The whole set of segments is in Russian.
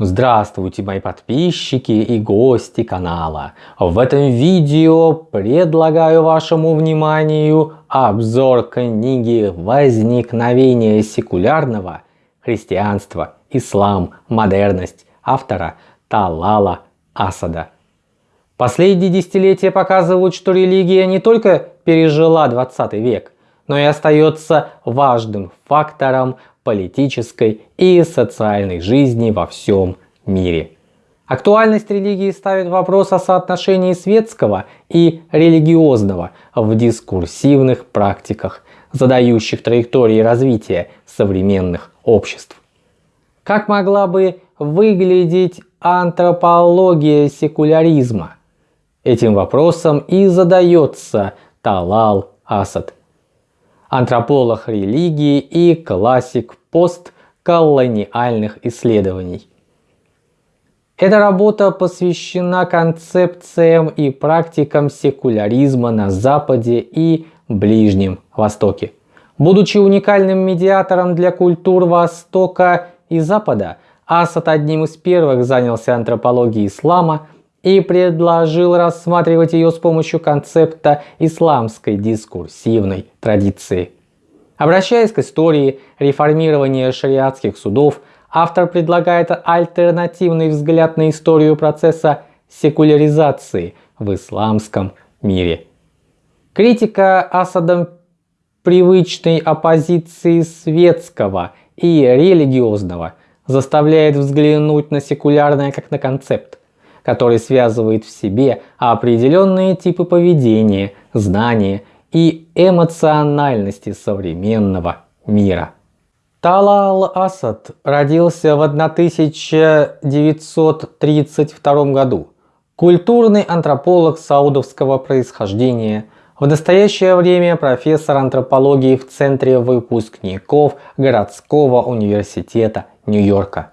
Здравствуйте мои подписчики и гости канала. В этом видео предлагаю вашему вниманию обзор книги «Возникновение секулярного. Христианство, ислам, модерность» автора Талала Асада. Последние десятилетия показывают, что религия не только пережила 20 век, но и остается важным фактором политической и социальной жизни во всем мире. Актуальность религии ставит вопрос о соотношении светского и религиозного в дискурсивных практиках, задающих траектории развития современных обществ. Как могла бы выглядеть антропология секуляризма? Этим вопросом и задается Талал Асад антрополог религии и классик постколониальных исследований. Эта работа посвящена концепциям и практикам секуляризма на Западе и Ближнем Востоке. Будучи уникальным медиатором для культур Востока и Запада, Асад одним из первых занялся антропологией ислама и предложил рассматривать ее с помощью концепта исламской дискурсивной традиции. Обращаясь к истории реформирования шариатских судов, автор предлагает альтернативный взгляд на историю процесса секуляризации в исламском мире. Критика Асадом привычной оппозиции светского и религиозного заставляет взглянуть на секулярное как на концепт, который связывает в себе определенные типы поведения, знания и эмоциональности современного мира. Талал Асад родился в 1932 году. Культурный антрополог саудовского происхождения, в настоящее время профессор антропологии в Центре выпускников городского университета Нью-Йорка.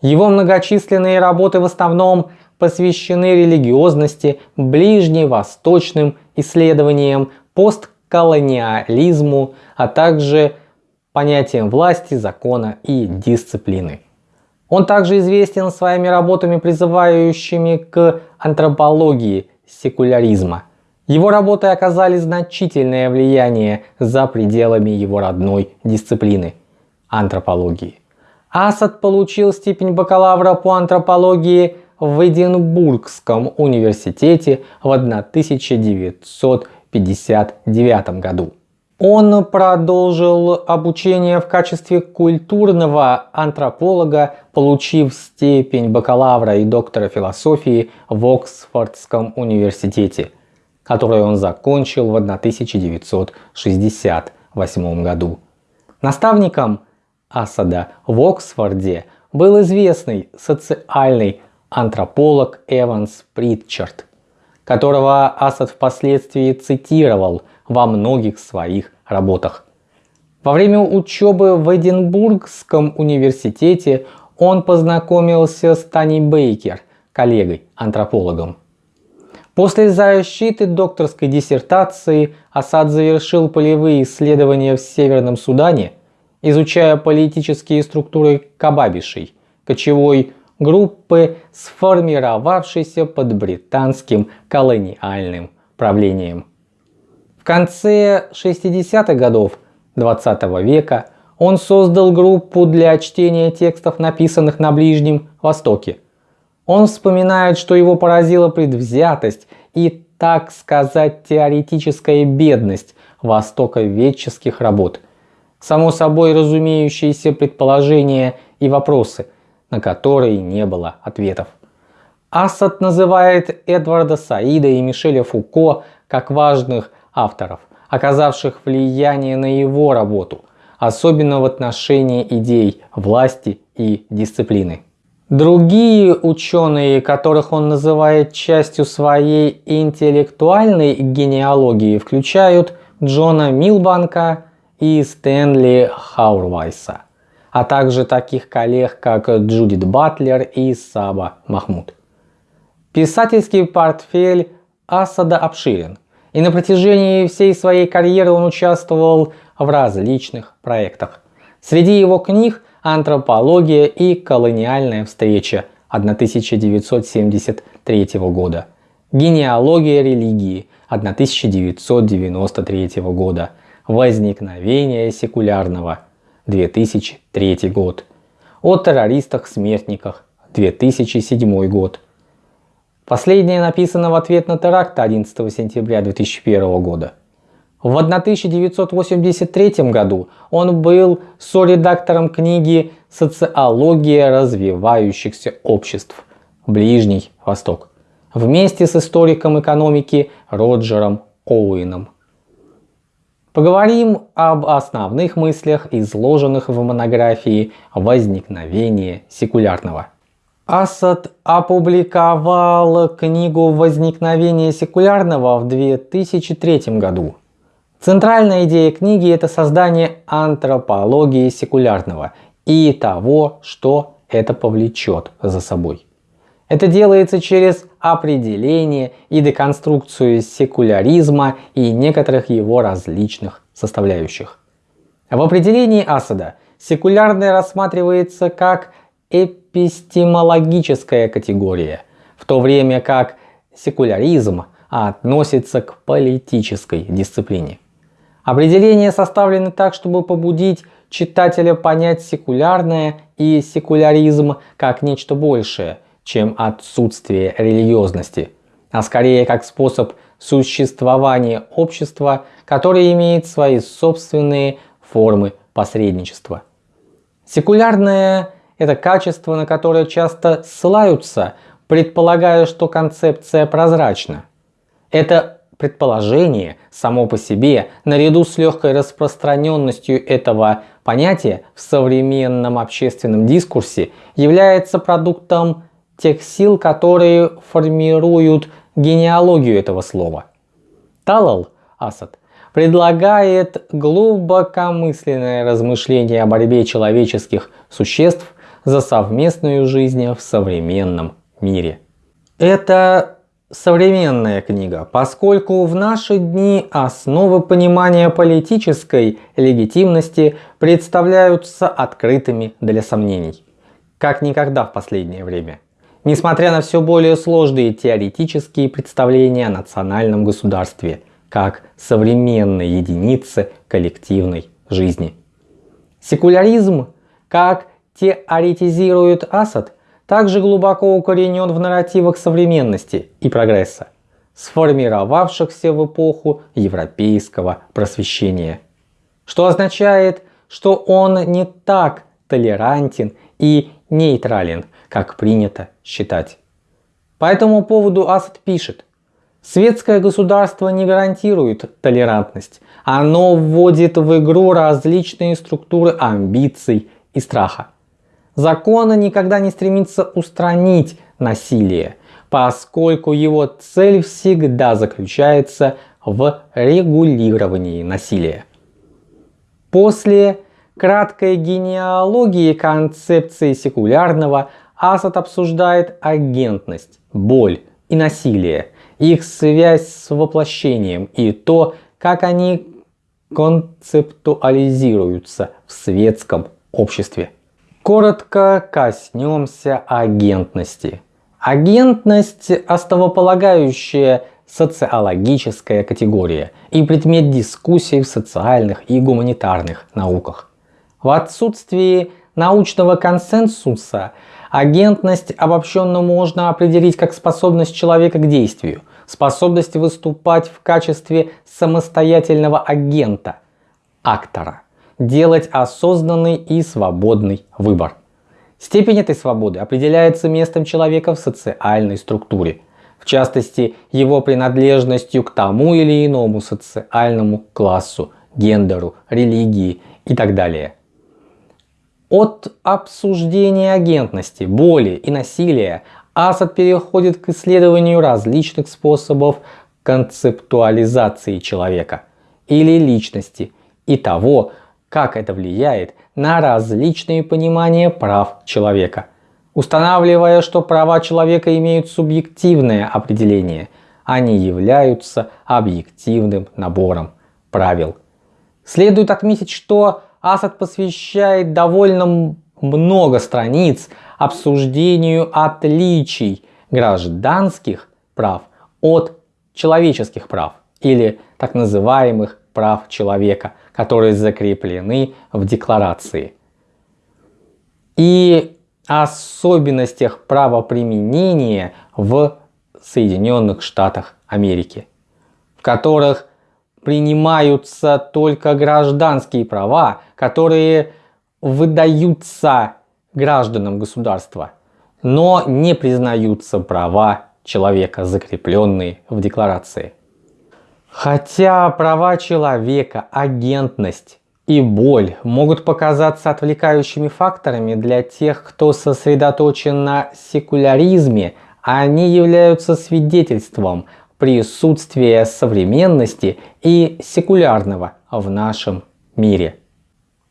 Его многочисленные работы в основном посвящены религиозности, ближневосточным исследованиям, постколониализму, а также понятиям власти, закона и дисциплины. Он также известен своими работами, призывающими к антропологии секуляризма. Его работы оказали значительное влияние за пределами его родной дисциплины – антропологии. Асад получил степень бакалавра по антропологии в Эдинбургском университете в 1959 году. Он продолжил обучение в качестве культурного антрополога, получив степень бакалавра и доктора философии в Оксфордском университете, который он закончил в 1968 году. Наставником Асада в Оксфорде был известный социальный антрополог Эванс Притчард, которого Асад впоследствии цитировал во многих своих работах. Во время учебы в Эдинбургском университете он познакомился с Тани Бейкер, коллегой-антропологом. После защиты докторской диссертации Асад завершил полевые исследования в Северном Судане, изучая политические структуры кабабишей, кочевой группы, сформировавшейся под британским колониальным правлением. В конце 60-х годов 20 -го века он создал группу для чтения текстов, написанных на Ближнем Востоке. Он вспоминает, что его поразила предвзятость и, так сказать, теоретическая бедность востоковедческих работ. Само собой разумеющиеся предположения и вопросы – на которые не было ответов. Асад называет Эдварда Саида и Мишеля Фуко как важных авторов, оказавших влияние на его работу, особенно в отношении идей власти и дисциплины. Другие ученые, которых он называет частью своей интеллектуальной генеалогии, включают Джона Милбанка и Стэнли Хаурвайса а также таких коллег, как Джудит Батлер и Саба Махмуд. Писательский портфель Асада обширен, и на протяжении всей своей карьеры он участвовал в различных проектах. Среди его книг «Антропология и колониальная встреча» 1973 года, «Генеалогия религии» 1993 года, «Возникновение секулярного» 2003 год, «О террористах-смертниках» 2007 год. Последнее написано в ответ на теракт 11 сентября 2001 года. В 1983 году он был соредактором книги «Социология развивающихся обществ. Ближний Восток» вместе с историком экономики Роджером Оуэном. Поговорим об основных мыслях, изложенных в монографии «Возникновение секулярного». Асад опубликовал книгу «Возникновение секулярного» в 2003 году. Центральная идея книги – это создание антропологии секулярного и того, что это повлечет за собой. Это делается через определение и деконструкцию секуляризма и некоторых его различных составляющих. В определении Асада секулярное рассматривается как эпистемологическая категория, в то время как секуляризм относится к политической дисциплине. Определения составлены так, чтобы побудить читателя понять секулярное и секуляризм как нечто большее – чем отсутствие религиозности, а скорее как способ существования общества, которое имеет свои собственные формы посредничества. Секулярное – это качество, на которое часто ссылаются, предполагая, что концепция прозрачна. Это предположение само по себе, наряду с легкой распространенностью этого понятия в современном общественном дискурсе, является продуктом тех сил, которые формируют генеалогию этого слова. Талал Асад предлагает глубокомысленное размышление о борьбе человеческих существ за совместную жизнь в современном мире. Это современная книга, поскольку в наши дни основы понимания политической легитимности представляются открытыми для сомнений, как никогда в последнее время. Несмотря на все более сложные теоретические представления о национальном государстве, как современной единице коллективной жизни. Секуляризм, как теоретизирует Асад, также глубоко укоренен в нарративах современности и прогресса, сформировавшихся в эпоху европейского просвещения. Что означает, что он не так толерантен и нейтрален, как принято считать. По этому поводу Асад пишет, Светское государство не гарантирует толерантность. Оно вводит в игру различные структуры амбиций и страха. Закон никогда не стремится устранить насилие, поскольку его цель всегда заключается в регулировании насилия. После краткой генеалогии концепции секулярного Асад обсуждает агентность, боль и насилие, их связь с воплощением и то, как они концептуализируются в светском обществе. Коротко коснемся агентности. Агентность – основополагающая социологическая категория и предмет дискуссий в социальных и гуманитарных науках. В отсутствии научного консенсуса Агентность обобщенно можно определить как способность человека к действию, способность выступать в качестве самостоятельного агента, актора, делать осознанный и свободный выбор. Степень этой свободы определяется местом человека в социальной структуре, в частности его принадлежностью к тому или иному социальному классу, гендеру, религии и так далее – от обсуждения агентности, боли и насилия Асад переходит к исследованию различных способов концептуализации человека или личности и того, как это влияет на различные понимания прав человека, устанавливая, что права человека имеют субъективное определение, они являются объективным набором правил. Следует отметить, что Асад посвящает довольно много страниц обсуждению отличий гражданских прав от человеческих прав или так называемых прав человека, которые закреплены в декларации. И особенностях правоприменения в Соединенных Штатах Америки, в которых принимаются только гражданские права, которые выдаются гражданам государства, но не признаются права человека, закрепленные в декларации. Хотя права человека, агентность и боль могут показаться отвлекающими факторами для тех, кто сосредоточен на секуляризме, они являются свидетельством присутствия современности и секулярного в нашем мире.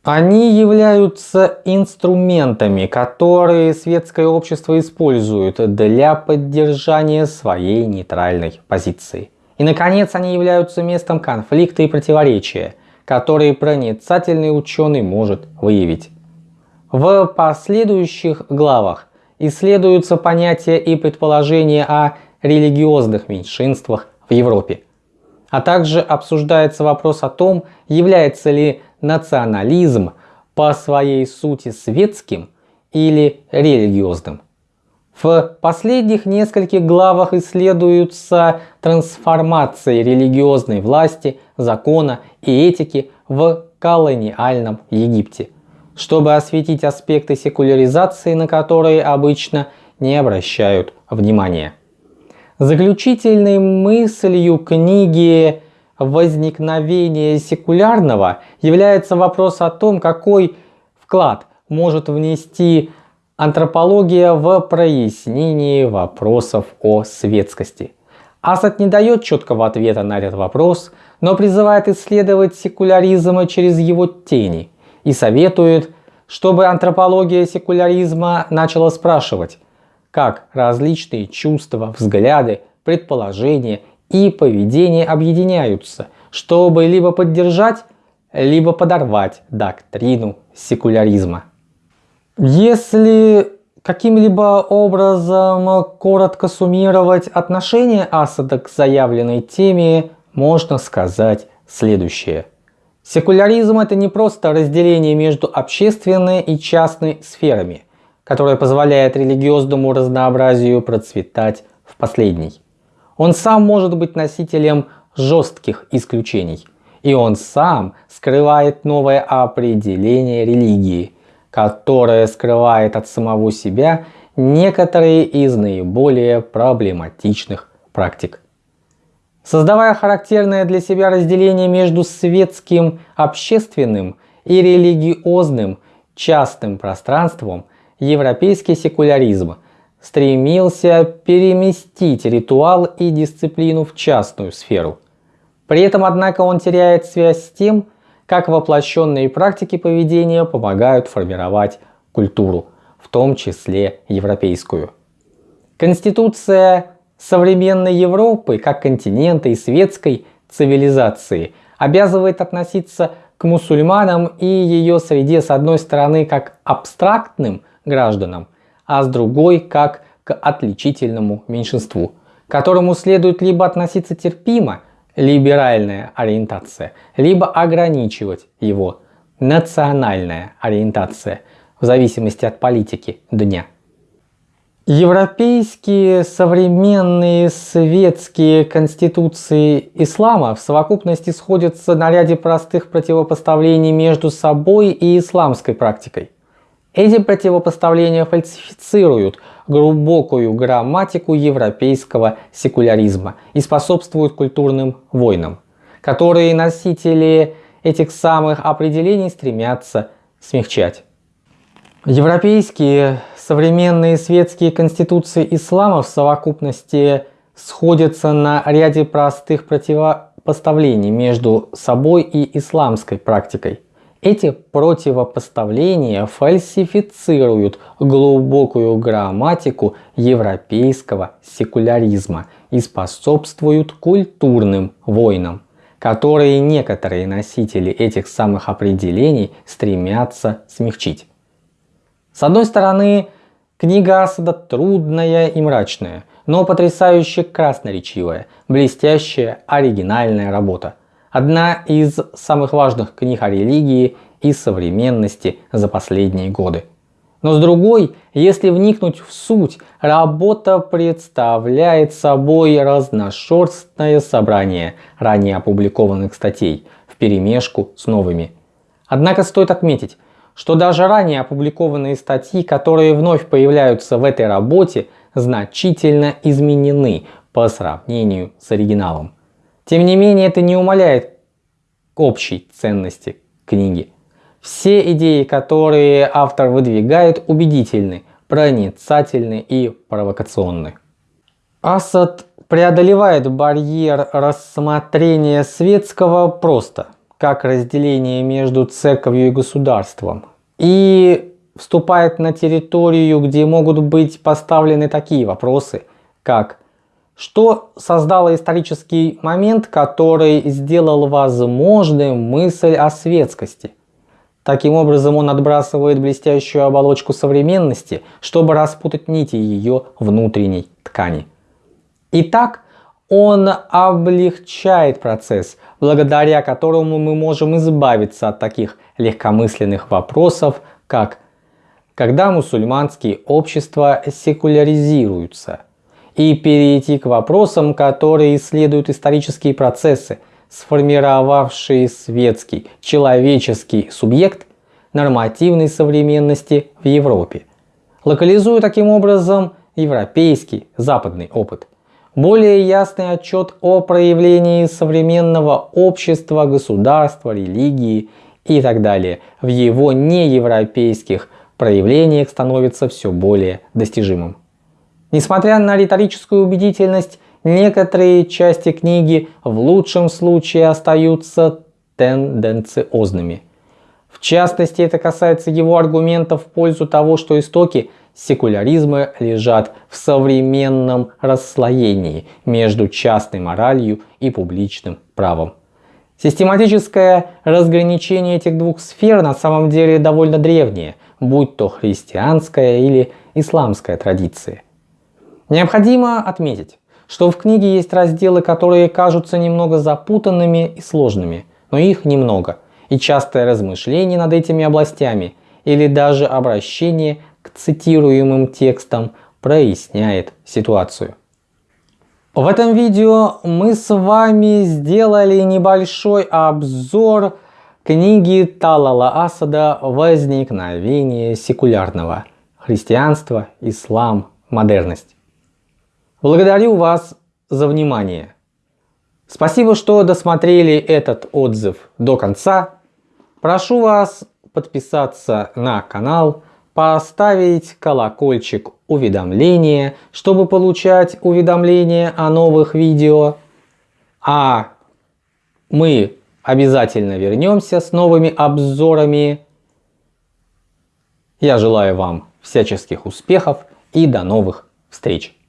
Они являются инструментами, которые светское общество использует для поддержания своей нейтральной позиции. И, наконец, они являются местом конфликта и противоречия, которые проницательный ученый может выявить. В последующих главах исследуются понятия и предположения о религиозных меньшинствах в Европе. А также обсуждается вопрос о том, является ли национализм по своей сути светским или религиозным. В последних нескольких главах исследуются трансформации религиозной власти, закона и этики в колониальном Египте, чтобы осветить аспекты секуляризации, на которые обычно не обращают внимания. Заключительной мыслью книги возникновения секулярного является вопрос о том, какой вклад может внести антропология в прояснении вопросов о светскости. Асад не дает четкого ответа на этот вопрос, но призывает исследовать секуляризм через его тени и советует, чтобы антропология секуляризма начала спрашивать, как различные чувства, взгляды, предположения и поведение объединяются, чтобы либо поддержать, либо подорвать доктрину секуляризма. Если каким-либо образом коротко суммировать отношение Асада к заявленной теме, можно сказать следующее. Секуляризм это не просто разделение между общественной и частной сферами, которое позволяет религиозному разнообразию процветать в последней. Он сам может быть носителем жестких исключений, и он сам скрывает новое определение религии, которое скрывает от самого себя некоторые из наиболее проблематичных практик. Создавая характерное для себя разделение между светским, общественным и религиозным частным пространством, европейский секуляризм стремился переместить ритуал и дисциплину в частную сферу. При этом, однако, он теряет связь с тем, как воплощенные практики поведения помогают формировать культуру, в том числе европейскую. Конституция современной Европы, как континента и светской цивилизации, обязывает относиться к мусульманам и ее среде с одной стороны как абстрактным гражданам, а с другой как к отличительному меньшинству, к которому следует либо относиться терпимо, либеральная ориентация, либо ограничивать его национальная ориентация в зависимости от политики дня. Европейские современные светские конституции ислама в совокупности сходятся на ряде простых противопоставлений между собой и исламской практикой. Эти противопоставления фальсифицируют глубокую грамматику европейского секуляризма и способствуют культурным войнам, которые носители этих самых определений стремятся смягчать. Европейские современные светские конституции ислама в совокупности сходятся на ряде простых противопоставлений между собой и исламской практикой. Эти противопоставления фальсифицируют глубокую грамматику европейского секуляризма и способствуют культурным войнам, которые некоторые носители этих самых определений стремятся смягчить. С одной стороны, книга Асада трудная и мрачная, но потрясающе красноречивая, блестящая, оригинальная работа. Одна из самых важных книг о религии и современности за последние годы. Но с другой, если вникнуть в суть, работа представляет собой разношерстное собрание ранее опубликованных статей в перемешку с новыми. Однако стоит отметить, что даже ранее опубликованные статьи, которые вновь появляются в этой работе, значительно изменены по сравнению с оригиналом. Тем не менее, это не умаляет общей ценности книги. Все идеи, которые автор выдвигает, убедительны, проницательны и провокационны. Асад преодолевает барьер рассмотрения светского просто, как разделение между церковью и государством, и вступает на территорию, где могут быть поставлены такие вопросы, как что создало исторический момент, который сделал возможным мысль о светскости – Таким образом он отбрасывает блестящую оболочку современности, чтобы распутать нити ее внутренней ткани. Итак, он облегчает процесс, благодаря которому мы можем избавиться от таких легкомысленных вопросов, как когда мусульманские общества секуляризируются, и перейти к вопросам, которые исследуют исторические процессы – сформировавшие светский, человеческий субъект нормативной современности в Европе, локализуя таким образом европейский западный опыт. Более ясный отчет о проявлении современного общества, государства, религии и так далее в его неевропейских проявлениях становится все более достижимым. Несмотря на риторическую убедительность Некоторые части книги в лучшем случае остаются тенденциозными. В частности, это касается его аргументов в пользу того, что истоки секуляризма лежат в современном расслоении между частной моралью и публичным правом. Систематическое разграничение этих двух сфер на самом деле довольно древнее, будь то христианская или исламская традиция. Необходимо отметить, что в книге есть разделы, которые кажутся немного запутанными и сложными, но их немного. И частое размышление над этими областями или даже обращение к цитируемым текстам проясняет ситуацию. В этом видео мы с вами сделали небольшой обзор книги Талала Асада «Возникновение секулярного. Христианство, ислам, модерность». Благодарю вас за внимание. Спасибо, что досмотрели этот отзыв до конца. Прошу вас подписаться на канал, поставить колокольчик уведомления, чтобы получать уведомления о новых видео. А мы обязательно вернемся с новыми обзорами. Я желаю вам всяческих успехов и до новых встреч!